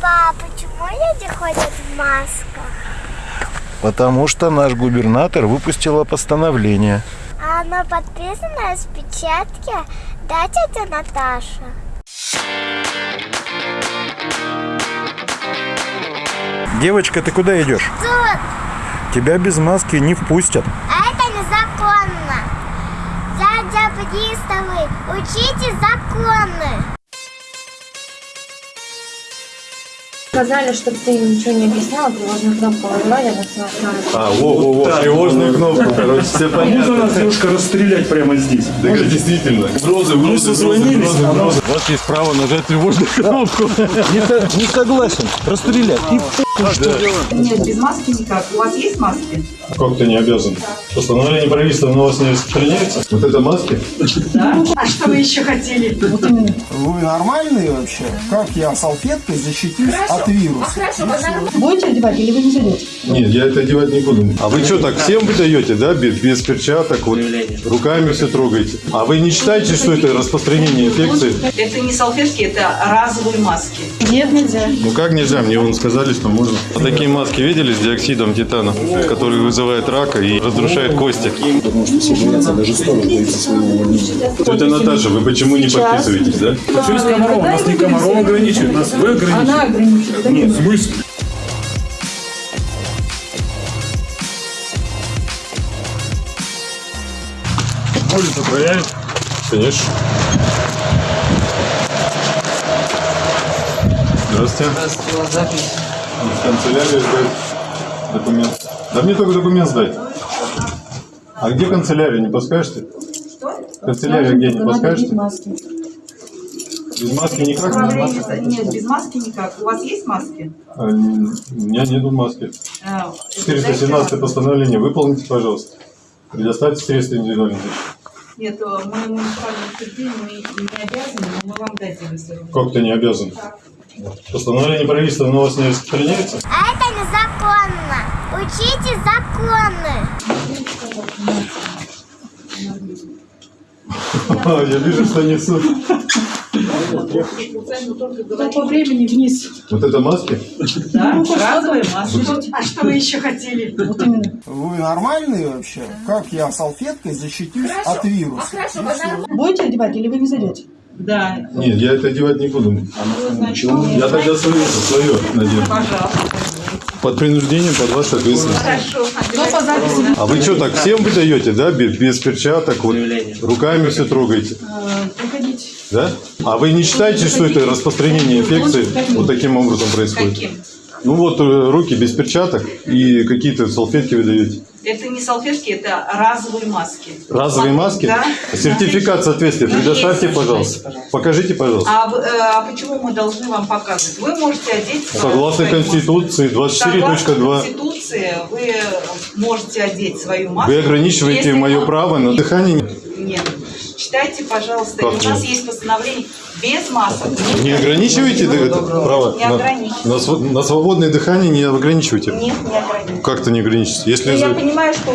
Папа, а почему люди ходят в масках? Потому что наш губернатор выпустила постановление. А оно подписано с печатки? Да, тетя Наташа? Девочка, ты куда идешь? Тут, Тебя без маски не впустят. а это незаконно. Дядя приставы, учите законы. Сказали, чтобы ты ничего не объясняла, тревожную кнопку выбивали, я нажала. А, во-во-во, тревожную кнопку, короче, все Можно понятно. нас девушка расстрелять прямо здесь? Это действительно. Угрозы, Мы созвонились, а. У вас есть право нажать тревожную кнопку. Не, согласен. Расстрелять. И Нет, без маски никак. У вас есть маски? Как ты не обязан? Постановление правительства на вас не распространяется? Вот это маски? Да. А что вы еще хотели? Вы нормальные вообще? Как я салфеткой защитюсь от вируса? Будете одевать или вы не зайдете? Нет, я это одевать не буду. А вы что, так всем выдаете, да, без, без перчаток, вот, руками все трогаете? А вы не считаете, что это распространение инфекции? Это не салфетки, это разовые маски. Нет, нельзя. Ну как нельзя? Мне вон сказали, что можно. А такие маски видели с диоксидом титана, который вызывает рака и разрушает кости? Потому что все боятся, даже сторону боится своего увольнения. Тетя Наташа, вы почему не подписываетесь, да? Что с Комарова? Нас не Комаров ограничивает, нас вы ограничиваете. Она ограничивает. Ну, в смысле? Проверить? Конечно. Здравствуйте. В канцелярию сдать документ. Да мне только документ сдать. А где канцелярия, не подскажете? Канцелярия где, не подскажете? маски. Без маски никак? Управление- Нет, без маски никак. У вас есть маски? А, У меня нету маски. А, 417 постановление выполните, пожалуйста. Предоставьте средства индивидуальной защиты. Нет, э, мы муниципальное учреждение, мы не обязаны, но мы вам дадим, Как ты не обязан? Постановление правительства на вас не распространяется? А это незаконно. Учите законы. А, Я вижу, что несут. Ну, по времени вниз. Вот это маски? Да, разовые маски. А что вы еще хотели? Вот именно. Вы нормальные вообще? Как я салфеткой защитюсь от вируса? Будете одевать или вы не зайдете? Да, Нет, я это одевать не буду. Я тогда свое, свое надену. пожалуйста. Под принуждением, под вашу ответственность. Хорошо. Записи А вы что, так всем выдаете, да, без, без перчаток, вот, руками все трогаете, приходите. да? А вы не считаете, что это распространение инфекции вот таким образом происходит? Каким? Ну вот э, руки без перчаток и какие-то салфетки выдаете. Это не салфетки, это разовые маски. Разовые маски? Да. Сертификат соответствия предоставьте, есть. пожалуйста. Покажите, пожалуйста. А, вы- э, а почему мы должны вам показывать? Вы можете одеть... Согласно свою маску. Конституции Согласно 24.2. Конституции вы можете одеть свою маску. Вы ограничиваете мое право на дыхание. Нет. Читайте, пожалуйста. Как у нас нет? есть постановление без масок. Не ограничиваете да, это право? Не На- ограничивайте. На, на свободное дыхание не ограничивайте. Нет, не ограничивайте. Как-то не ограничите. Если Ну, я понимаю, что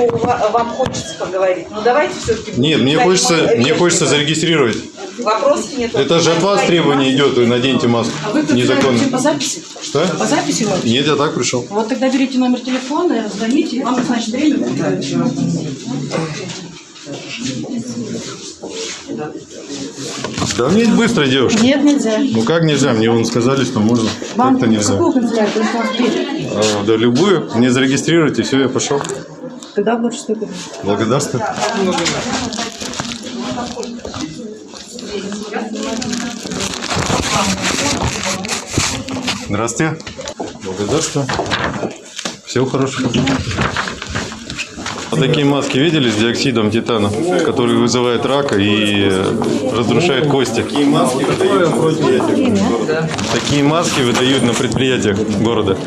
вам хочется поговорить, но давайте все-таки... Нет, мне хочется, мне хочется зарегистрировать. Вопросов нет. Это же от вас требование идет, вы наденьте маску. А вы Незаконно. по записи? Что? По записи вот? Нет, я так пришел. Вот тогда берите номер телефона, звоните, вам назначат время. Да мне быстро, девушка. Нет, нельзя. Ну как нельзя? Мне вон сказали, что можно. Вам Как-то нельзя. какую канцелярию? А, да любую. Мне зарегистрируйте, все, я пошел. Тогда в лучшую сторону. Благодарствую. Здравствуйте. Благодарствую. Всего хорошего. Такие маски видели с диоксидом титана, который вызывает рака и э, разрушает кости? Такие маски Такие маски выдают на предприятиях города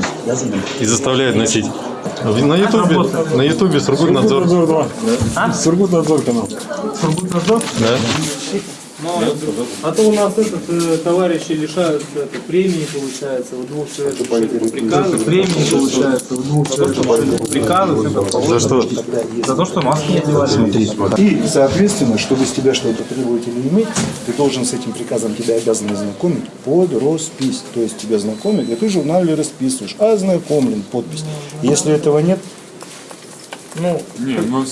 и заставляют носить. На ютубе, на ютубе Сургутнадзор. Сургутнадзор 2. Сургутнадзор канал. Сургутнадзор? Да. А то у нас этот э, товарищи лишаются это, премии, получается, в двух. Приказы, премии, получается, в двух человек. Приказы, За что? За то, что маски не одевали. И, соответственно, чтобы с тебя что-то требовать или иметь, ты должен с этим приказом тебя обязаны знакомить под роспись. То есть тебя знакомят, и ты в журнале расписываешь. Ознакомлен, подпись. Если этого нет, Ну, Не, ну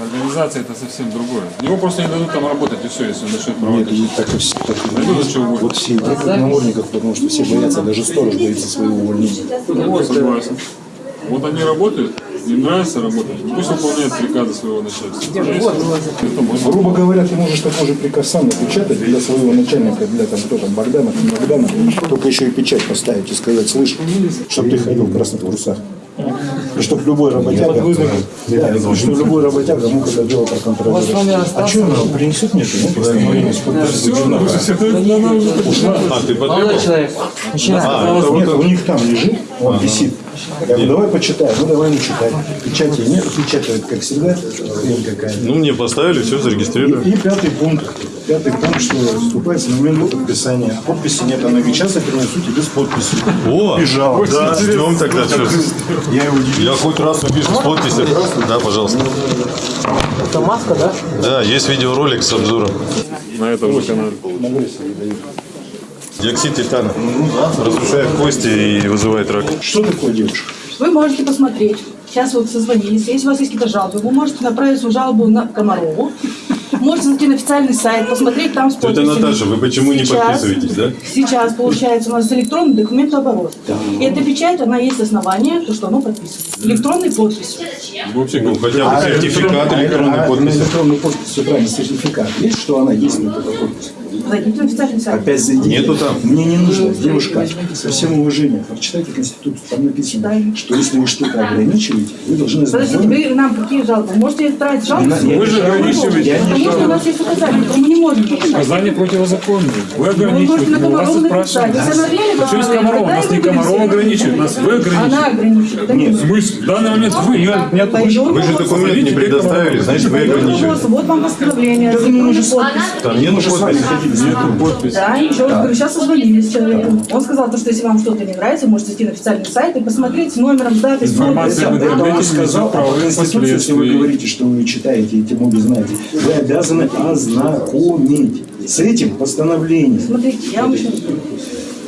организация это совсем другое. Его просто не дадут там работать и все, если он начнет нет, проводить. и так и все. Так что вот все идут на намордниках, потому что все боятся, даже сторож боится своего увольнения. Я согласен. Вот они работают, им нравится работать, пусть выполняют приказы своего начальства. Можно. Грубо говоря, ты можешь такой же приказ сам напечатать для своего начальника, для там кто там, Богдана, там, Богдана, только еще и печать поставить и сказать, слышь, чтобы ты ходил в красных трусах. И чтобы любой работяга, да, чтобы любой работяга мог это дело проконтролировать. А что она принесет мне с подписью губернатора? А, ты потребовал? А, нет, у них там лежит, он висит. Я говорю, давай почитаем. Ну, давай не читай. Печати нет, печатают, как всегда, какая-то. Ну, мне поставили, все, зарегистрировали. И пятый пункт. Пятый пункт, что вступается на момент подписания. Подписи нет, она сейчас я принесу тебе с подписью. О, Бежал. да, ждем тогда. что. Я его удивил. Я хоть раз напишу с подписью. Да, пожалуйста. это маска, да? Да, есть видеоролик с обзором. На этом же канале. Диоксид титана. Разрушает кости и вызывает рак. Что такое девушка? Вы можете посмотреть. Сейчас вот созвонились. Если у вас есть какие-то жалобы, вы можете направить свою жалобу на Комарову. Можете зайти на официальный сайт, посмотреть там с подписями. Наташа, вы почему не Сейчас- подписываетесь, да? Сейчас, получается, у нас электронный документооборот. И эта печать, она есть основание, то, что оно подписано. Электронной подписью. Вообще, ну, хотя бы сертификат электронной А, подписи. На электронной подписи, все правильно, сертификат. Есть, что она есть на этой подписи? Опять зайдите. Нету там. Мне не нужно, девушка, со всем уважением, прочитайте Конституцию, там написано, что если вы что-то ограничиваете, вы должны Подождите, ознакомиться. вы нам какие жалобы? Можете отправить жалобу? Вы же ограничиваете. Потому что у нас есть указания, мы не можем нарушать. Указания противозаконные. Вы ограничиваете, мы вас спрашиваем. Она из говорит, Комарова? Нас не Комарова ограничивает, нас вы Она ограничиваете. ограничивает. это не В смысле? В данный момент вы, я, меня Пойдем. Вы же документ не предоставили, значит, вы ограничиваете. Вот вам постановление. электронная подпись. Там нету подписи. нету подписи. Да, ничего, говорю, сейчас созвонились с человеком. Он сказал, то, что если вам что-то не нравится, можете зайти на официальный сайт и посмотреть с номером, датой, с Информация в интернете сказал, несет а по право Конституции, если вы говорите, что вы читаете и тем знаете, вы обязаны ознакомить с этим постановлением. Смотрите, я вам еще раз говорю.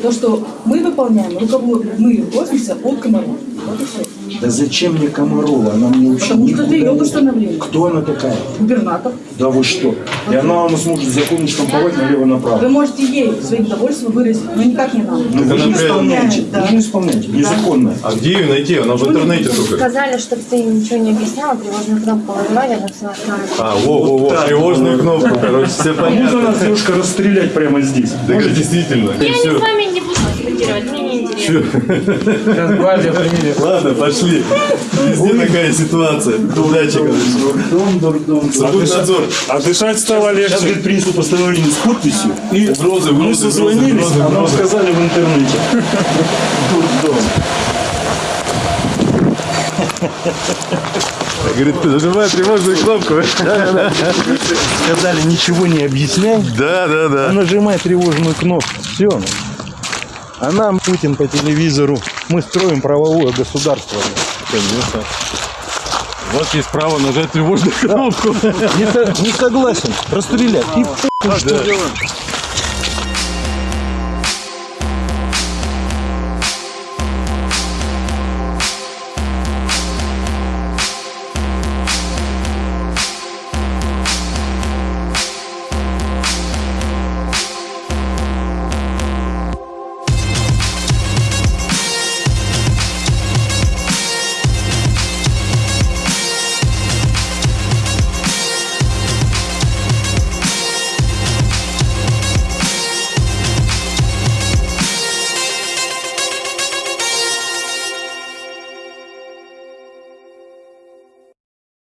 То, что мы выполняем, руковод... мы руководствуемся от Комарова. Вот и все. Да зачем мне Комарова? Она мне вообще Потому что это ее не- постановление. Кто она такая? Губернатор. Да вы что? И она у нас может закон штамповать Вы налево-направо. можете ей свои недовольства выразить, но никак не нам. Ну вы же исполняете, да. вы же исполняете, незаконно. А где ее найти? Она в интернете только. Сказали, чтобы ты ничего не объясняла, тревожную кнопку нажимали, она все А, во-во-во, тревожную кнопку, короче, все Можно понятно. нас девушка расстрелять прямо здесь. Это действительно. Я с вами не буду дискутировать, Сейчас гвардия приедет. Ладно, пошли. Везде такая ситуация. Удачи, короче. Дурдом, дурдом. Надзор. А дышать стало Сейчас, легче. говорит, принесу постановление с подписью. И Угрозы, мы созвонились, а нам сказали в интернете. Дурдом. Говорит, нажимай тревожную кнопку. Сказали, ничего не объясняй, Да, да, а да. нажимай тревожную кнопку. Все. А нам Путин по телевизору. Мы строим правовое государство. У вас есть право нажать тревожную кнопку. Не, со- не согласен. Расстрелять. И что делать.